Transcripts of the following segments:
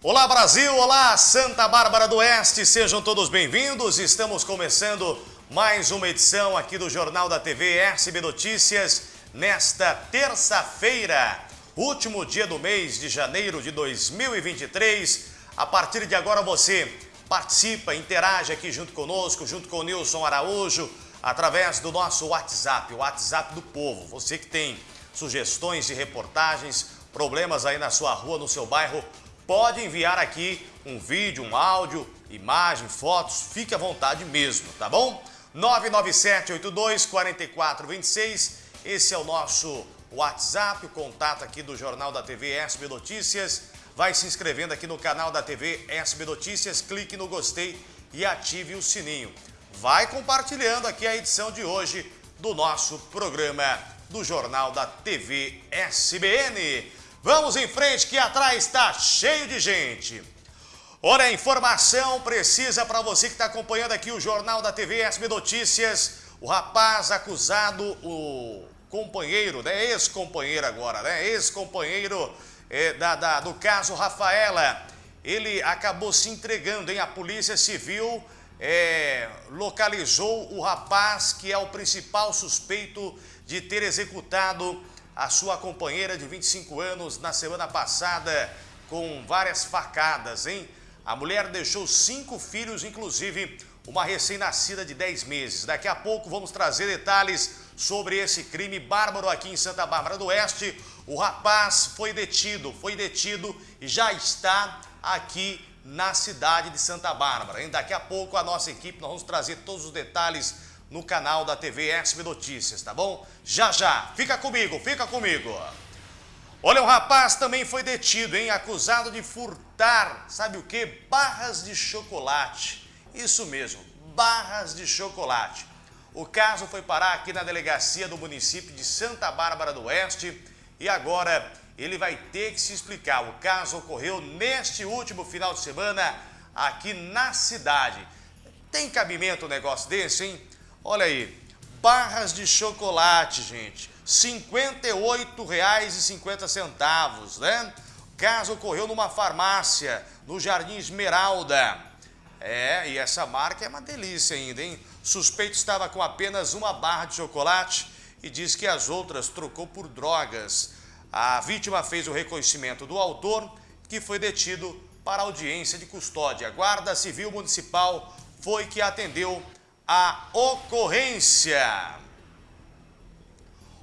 Olá Brasil, olá Santa Bárbara do Oeste, sejam todos bem-vindos. Estamos começando mais uma edição aqui do Jornal da TV SB Notícias nesta terça-feira, último dia do mês de janeiro de 2023. A partir de agora você participa, interage aqui junto conosco, junto com o Nilson Araújo, através do nosso WhatsApp, o WhatsApp do povo. Você que tem sugestões de reportagens, problemas aí na sua rua, no seu bairro, pode enviar aqui um vídeo, um áudio, imagem, fotos, fique à vontade mesmo, tá bom? 997-82-4426, esse é o nosso WhatsApp, o contato aqui do Jornal da TV SB Notícias. Vai se inscrevendo aqui no canal da TV SB Notícias, clique no gostei e ative o sininho. Vai compartilhando aqui a edição de hoje do nosso programa do Jornal da TV SBN. Vamos em frente que atrás está cheio de gente. Olha, a informação precisa para você que está acompanhando aqui o Jornal da TV SB Notícias. O rapaz acusado, o companheiro, né? Ex-companheiro agora, né? Ex-companheiro é, da, da, do caso Rafaela. Ele acabou se entregando, hein? A Polícia Civil é, localizou o rapaz que é o principal suspeito de ter executado a sua companheira de 25 anos na semana passada com várias facadas, hein? A mulher deixou cinco filhos, inclusive uma recém-nascida de 10 meses. Daqui a pouco vamos trazer detalhes sobre esse crime bárbaro aqui em Santa Bárbara do Oeste. O rapaz foi detido, foi detido e já está aqui na cidade de Santa Bárbara. Hein? Daqui a pouco a nossa equipe, nós vamos trazer todos os detalhes no canal da TV SB Notícias, tá bom? Já já, fica comigo, fica comigo. Olha, um rapaz também foi detido, hein? Acusado de furtar, sabe o que? Barras de chocolate. Isso mesmo, barras de chocolate. O caso foi parar aqui na delegacia do município de Santa Bárbara do Oeste e agora ele vai ter que se explicar. O caso ocorreu neste último final de semana aqui na cidade. Tem cabimento um negócio desse, hein? Olha aí, barras de chocolate, gente, R$ 58,50, né? O caso ocorreu numa farmácia, no Jardim Esmeralda. É, e essa marca é uma delícia ainda, hein? Suspeito estava com apenas uma barra de chocolate e diz que as outras trocou por drogas. A vítima fez o reconhecimento do autor, que foi detido para audiência de custódia. A Guarda Civil Municipal foi que atendeu a ocorrência.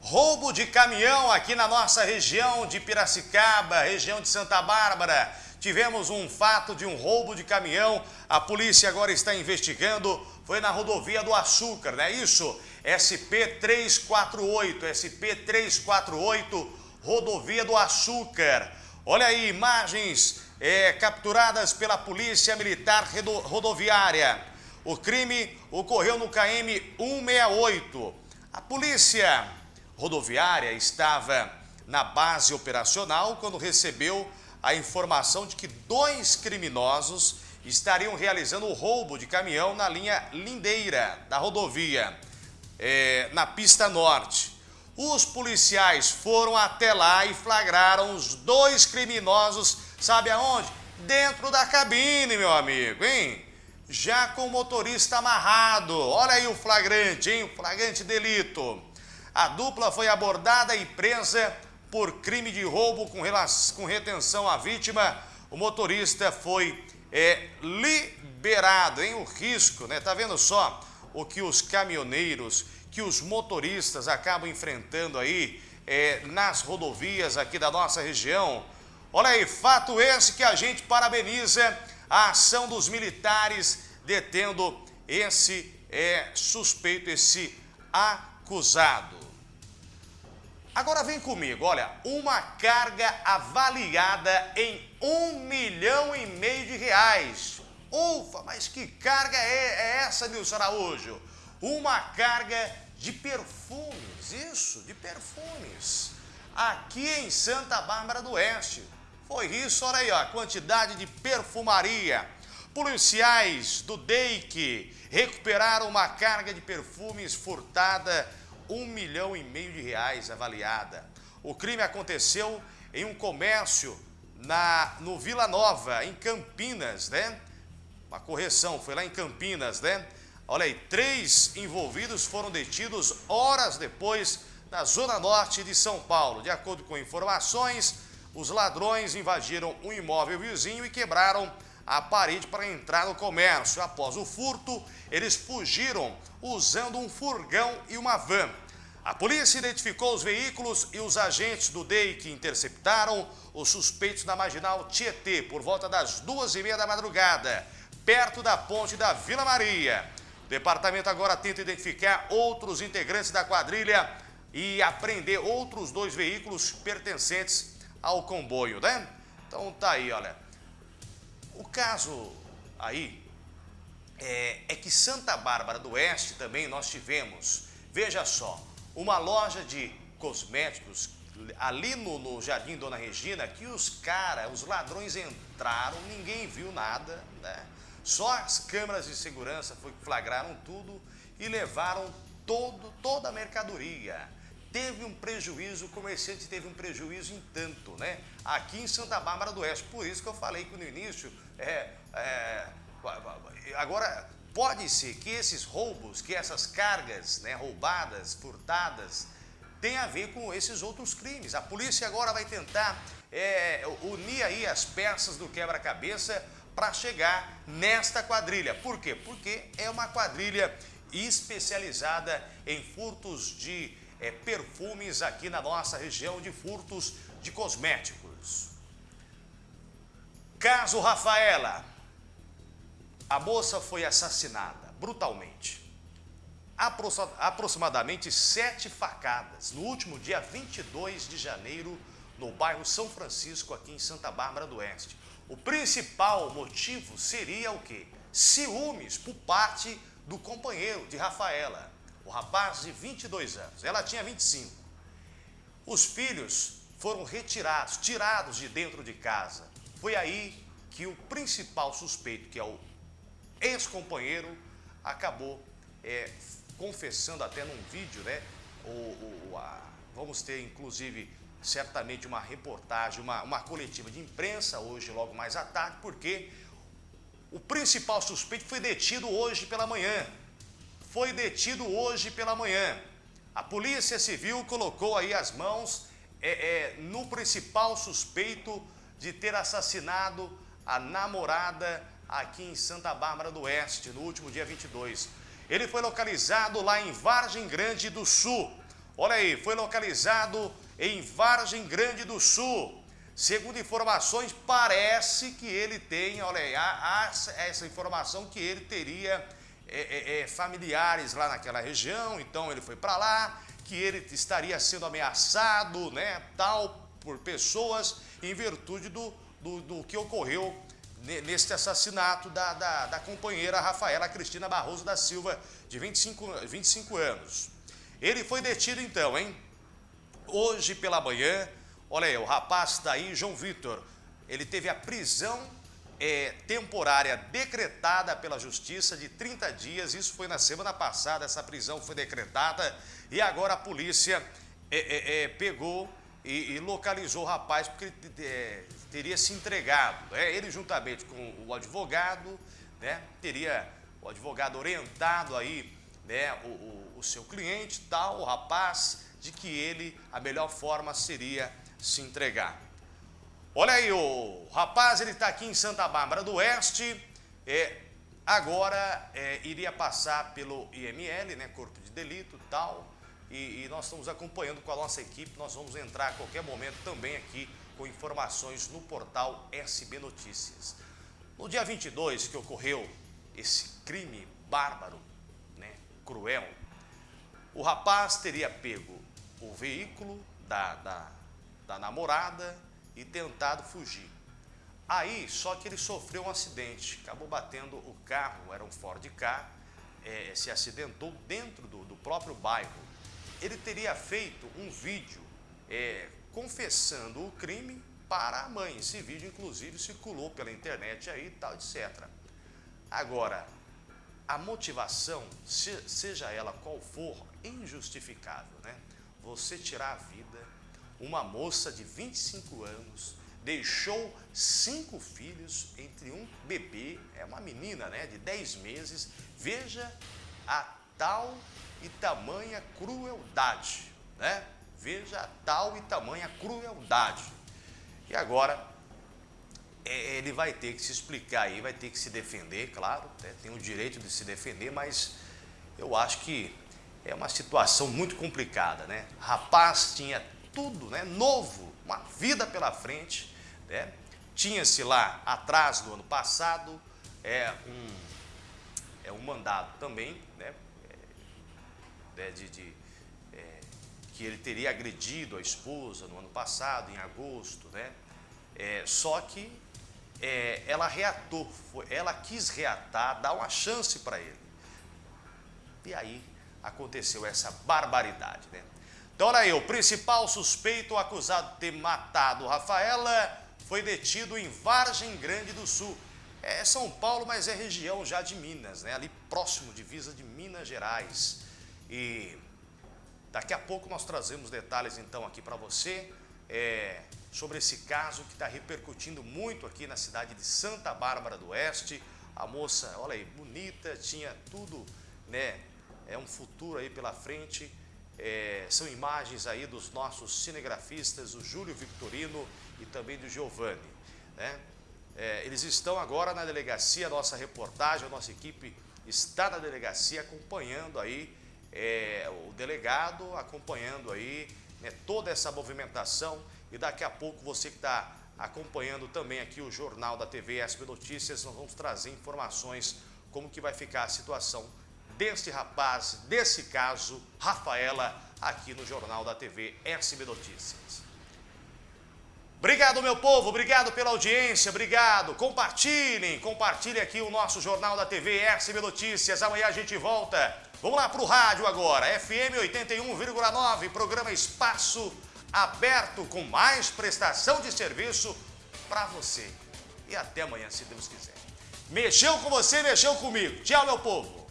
Roubo de caminhão aqui na nossa região de Piracicaba, região de Santa Bárbara. Tivemos um fato de um roubo de caminhão. A polícia agora está investigando. Foi na rodovia do Açúcar, não é isso? SP348, SP348, rodovia do Açúcar. Olha aí, imagens é, capturadas pela Polícia Militar Rodoviária. O crime ocorreu no KM 168. A polícia rodoviária estava na base operacional quando recebeu a informação de que dois criminosos estariam realizando o roubo de caminhão na linha Lindeira da rodovia, é, na pista norte. Os policiais foram até lá e flagraram os dois criminosos, sabe aonde? Dentro da cabine, meu amigo, hein? Já com o motorista amarrado. Olha aí o flagrante, hein? O flagrante delito. A dupla foi abordada e presa por crime de roubo com, com retenção à vítima. O motorista foi é, liberado, hein? O risco, né? Tá vendo só o que os caminhoneiros, que os motoristas acabam enfrentando aí é, nas rodovias aqui da nossa região. Olha aí, fato esse que a gente parabeniza a ação dos militares detendo esse é, suspeito, esse acusado. Agora vem comigo, olha, uma carga avaliada em um milhão e meio de reais. Ufa, mas que carga é, é essa, Nilson Araújo? Uma carga de perfumes, isso, de perfumes. Aqui em Santa Bárbara do Oeste. Foi isso, olha aí, ó, a quantidade de perfumaria. Policiais do DEIC recuperaram uma carga de perfumes furtada, um milhão e meio de reais avaliada. O crime aconteceu em um comércio na, no Vila Nova, em Campinas, né? Uma correção, foi lá em Campinas, né? Olha aí, três envolvidos foram detidos horas depois na zona norte de São Paulo. De acordo com informações, os ladrões invadiram um imóvel vizinho e quebraram a parede para entrar no comércio. Após o furto, eles fugiram usando um furgão e uma van. A polícia identificou os veículos e os agentes do DEI que interceptaram os suspeitos na marginal Tietê por volta das duas e meia da madrugada, perto da ponte da Vila Maria. O departamento agora tenta identificar outros integrantes da quadrilha e apreender outros dois veículos pertencentes ao comboio, né? Então tá aí, olha. O caso aí é, é que Santa Bárbara do Oeste também nós tivemos, veja só, uma loja de cosméticos ali no, no Jardim Dona Regina que os caras, os ladrões entraram, ninguém viu nada, né? Só as câmeras de segurança flagraram tudo e levaram todo, toda a mercadoria. Teve um prejuízo, o comerciante teve um prejuízo em tanto, né? Aqui em Santa Bárbara do Oeste. Por isso que eu falei que no início, é, é, agora Pode ser que esses roubos, que essas cargas né, roubadas, furtadas, tenham a ver com esses outros crimes. A polícia agora vai tentar é, unir aí as peças do quebra-cabeça para chegar nesta quadrilha. Por quê? Porque é uma quadrilha especializada em furtos de é, perfumes aqui na nossa região, de furtos de cosméticos. Caso Rafaela, a moça foi assassinada brutalmente. Aproximadamente sete facadas no último dia 22 de janeiro no bairro São Francisco, aqui em Santa Bárbara do Oeste. O principal motivo seria o quê? Ciúmes por parte do companheiro de Rafaela, o rapaz de 22 anos. Ela tinha 25. Os filhos foram retirados, tirados de dentro de casa. Foi aí que o principal suspeito, que é o ex-companheiro acabou é, confessando até num vídeo, né? O, o, a, vamos ter inclusive certamente uma reportagem, uma, uma coletiva de imprensa hoje, logo mais à tarde, porque o principal suspeito foi detido hoje pela manhã. Foi detido hoje pela manhã. A Polícia Civil colocou aí as mãos é, é, no principal suspeito de ter assassinado a namorada aqui em Santa Bárbara do Oeste, no último dia 22. Ele foi localizado lá em Vargem Grande do Sul. Olha aí, foi localizado em Vargem Grande do Sul. Segundo informações, parece que ele tem, olha aí, há, há essa informação que ele teria é, é, é, familiares lá naquela região, então ele foi para lá, que ele estaria sendo ameaçado, né, tal, por pessoas, em virtude do, do, do que ocorreu neste assassinato da, da, da, companheira Rafaela Cristina Barroso da Silva, de 25, 25 anos. Ele foi detido então, hein? Hoje pela manhã, olha aí, o rapaz daí, João Vitor, ele teve a prisão é, temporária decretada pela justiça de 30 dias, isso foi na semana passada, essa prisão foi decretada e agora a polícia é, é, é pegou e, e localizou o rapaz porque ele é, teria se entregado. Né? Ele juntamente com o advogado, né? teria o advogado orientado aí né? o, o, o seu cliente, tal, o rapaz, de que ele, a melhor forma seria se entregar. Olha aí, o rapaz, ele está aqui em Santa Bárbara do Oeste, é, agora é, iria passar pelo IML, né, Corpo de Delito tal, e, e, nós estamos acompanhando com a nossa equipe. Nós vamos entrar a qualquer momento também aqui com informações no portal SB Notícias. No dia 22 que ocorreu esse crime bárbaro, né, cruel, o rapaz teria pego o veículo da, da, da namorada e tentado fugir. Aí, só que ele sofreu um acidente, acabou batendo o carro, era um Ford K, é, se acidentou dentro do, do próprio bairro ele teria feito um vídeo é, confessando o crime para a mãe. Esse vídeo, inclusive, circulou pela internet aí e tal, etc. Agora, a motivação, seja ela qual for, injustificável, né? Você tirar a vida, uma moça de 25 anos, deixou cinco filhos, entre um bebê, é uma menina né, de 10 meses. Veja a tal e tamanha crueldade, né? Veja a tal e tamanha crueldade. E agora, é, ele vai ter que se explicar aí, vai ter que se defender, claro, né? tem o direito de se defender, mas eu acho que é uma situação muito complicada, né? Rapaz tinha tudo, né? Novo, uma vida pela frente, né? Tinha-se lá atrás do ano passado é um, é um mandado também, né? É, de, de é, que ele teria agredido a esposa no ano passado, em agosto, né? É, só que é, ela reatou, foi, ela quis reatar, dar uma chance para ele. E aí aconteceu essa barbaridade, né? Então, olha aí, o principal suspeito acusado de ter matado Rafaela foi detido em Vargem Grande do Sul. É São Paulo, mas é região já de Minas, né? Ali próximo, divisa de Minas Gerais. E daqui a pouco nós trazemos detalhes então aqui para você é, sobre esse caso que está repercutindo muito aqui na cidade de Santa Bárbara do Oeste. A moça, olha aí, bonita, tinha tudo, né? É um futuro aí pela frente. É, são imagens aí dos nossos cinegrafistas, o Júlio Victorino e também do Giovanni. Né? É, eles estão agora na delegacia, nossa reportagem, a nossa equipe está na delegacia acompanhando aí, é, o delegado acompanhando aí né, toda essa movimentação e daqui a pouco você que está acompanhando também aqui o Jornal da TV SB Notícias, nós vamos trazer informações como que vai ficar a situação desse rapaz, desse caso, Rafaela, aqui no Jornal da TV SB Notícias. Obrigado, meu povo, obrigado pela audiência, obrigado. Compartilhem, compartilhem aqui o nosso Jornal da TV SB Notícias. Amanhã a gente volta. Vamos lá para o rádio agora, FM 81,9, programa Espaço Aberto, com mais prestação de serviço para você. E até amanhã, se Deus quiser. Mexeu com você, mexeu comigo. Tchau, meu povo.